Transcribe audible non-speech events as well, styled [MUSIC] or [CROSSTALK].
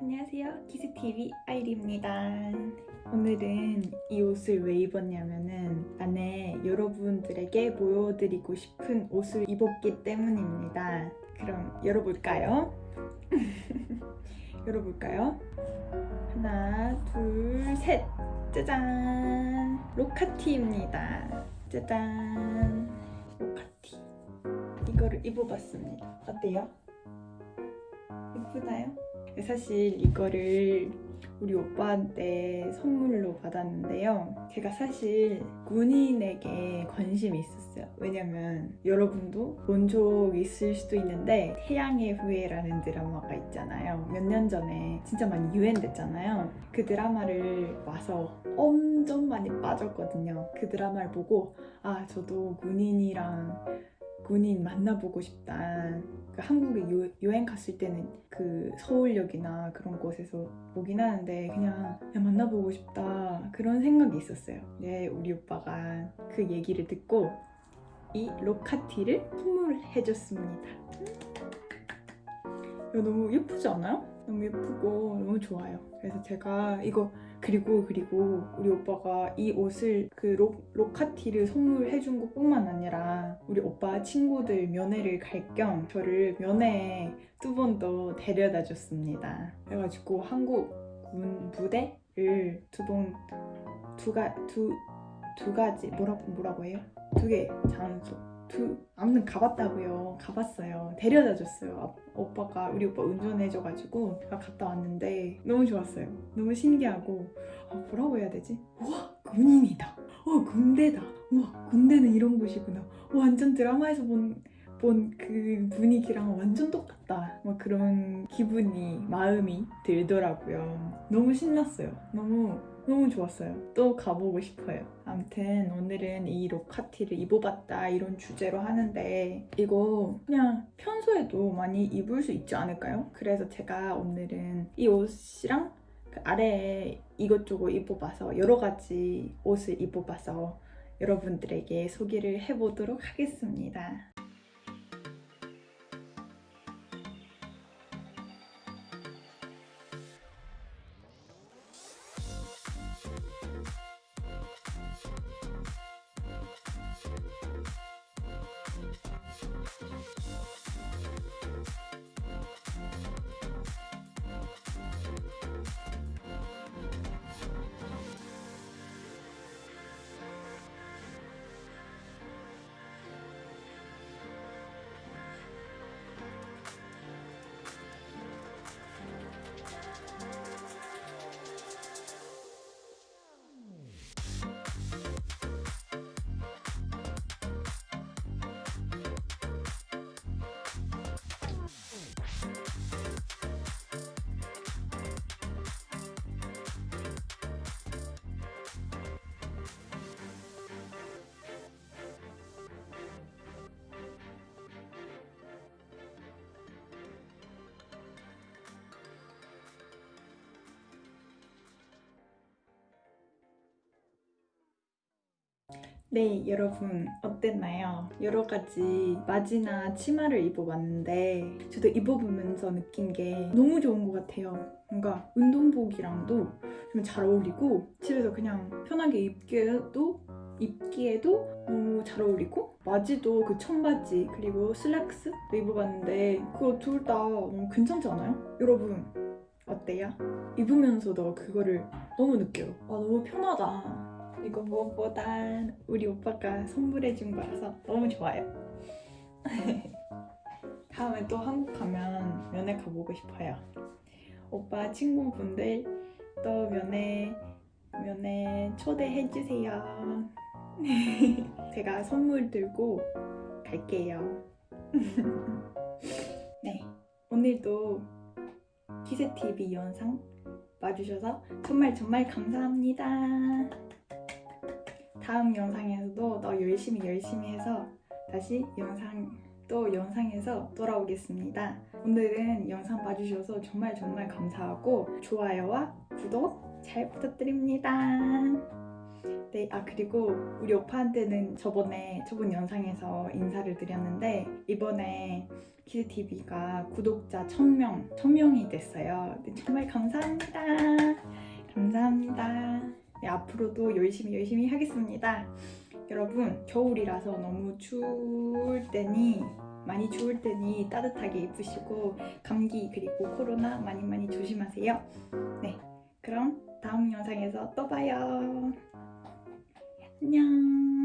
안녕하세요. 키스TV 아이리입니다. 오늘은 이 옷을 왜 입었냐면은 안에 여러분들에게 보여드리고 싶은 옷을 입었기 때문입니다. 그럼 열어볼까요? [LAUGHS] 열어볼까요? 하나, 둘, 셋! 짜잔! 로카티입니다. 짜잔! 로카티. 이거를 입어봤습니다. 어때요? 예쁘나요? 사실 이거를 우리 오빠한테 선물로 받았는데요. 제가 사실 군인에게 관심이 있었어요. 왜냐면 여러분도 본 적 있을 수도 있는데 태양의 후예라는 드라마가 있잖아요. 몇 년 전에 진짜 많이 유행됐잖아요. 그 드라마를 봐서 엄청 많이 빠졌거든요. 그 드라마를 보고 아 저도 군인이랑 군인 만나보고 싶다. 그 한국에 유, 여행 갔을 때는 그 서울역이나 그런 곳에서 보긴 하는데 그냥, 그냥 만나보고 싶다 그런 생각이 있었어요. 네, 우리 오빠가 그 얘기를 듣고 이 로카티를 선물해줬습니다. 이거 너무 예쁘지 않아요? 너무 예쁘고 너무 좋아요. 그래서 제가 이거 그리고 그리고 우리 오빠가 이 옷을 그 로, 로카티를 선물해준 것 뿐만 아니라 우리 오빠 친구들 면회를 갈 겸 저를 면회에 두 번 더 데려다 줬습니다. 그래가지고 한국 군 부대를 두 번 두가 두 두 가지 뭐라고 뭐라고 해요? 두 개 장소 두 아무튼 가봤다고요. 가봤어요. 데려다 줬어요. 아, 오빠가 우리 오빠 운전해줘가지고 갔다 왔는데 너무 좋았어요. 너무 신기하고 아, 뭐라고 해야 되지? 우와 군인이다. 와 군대다. 우와 군대는 이런 곳이구나. 와, 완전 드라마에서 본 본 그 분위기랑 완전 똑같다. 막 그런 기분이 마음이 들더라고요. 너무 신났어요. 너무 너무 좋았어요. 또 가보고 싶어요. 아무튼 오늘은 이 로카티를 입어봤다 이런 주제로 하는데 이거 그냥 평소에도 많이 입을 수 있지 않을까요? 그래서 제가 오늘은 이 옷이랑 그 아래에 이것저것 입어봐서 여러 가지 옷을 입어봐서 여러분들에게 소개를 해보도록 하겠습니다. 네, 여러분 어땠나요? 여러 가지 바지나 치마를 입어봤는데 저도 입어보면서 느낀 게 너무 좋은 것 같아요. 뭔가 운동복이랑도 좀 잘 어울리고 집에서 그냥 편하게 입기에도 입기에도 너무 잘 어울리고 바지도 그 청바지 그리고 슬랙스도 입어봤는데 그거 둘 다 너무 괜찮지 않아요? 여러분 어때요? 입으면서도 그거를 너무 느껴요. 아 너무 편하다. 이거 무엇보다 우리 오빠가 선물해준 거라서 너무 좋아요. [LAUGHS] 다음에 또 한국 가면 면회 가보고 싶어요. 오빠 친구분들 또 면회 면회 초대해 주세요. [LAUGHS] 제가 선물 들고 갈게요. [LAUGHS] 네, 오늘도 키세TV 영상 봐주셔서 정말 정말 감사합니다. 다음 영상에서도 더 열심히 열심히 해서 다시 영상 또 영상에서 돌아오겠습니다. 오늘은 영상 봐주셔서 정말 정말 감사하고 좋아요와 구독 잘 부탁드립니다. 네, 아 그리고 우리 오빠한테는 저번에 저번 영상에서 인사를 드렸는데 이번에 키즈 TV가 구독자 1000명, 1000명이 됐어요. 네, 정말 감사합니다. 감사합니다. 네, 앞으로도 열심히 열심히 하겠습니다. 여러분 겨울이라서 너무 추울 때니 많이 추울 때니 따뜻하게 입으시고 감기 그리고 코로나 많이 많이 조심하세요. 네, 그럼 다음 영상에서 또 봐요. 안녕.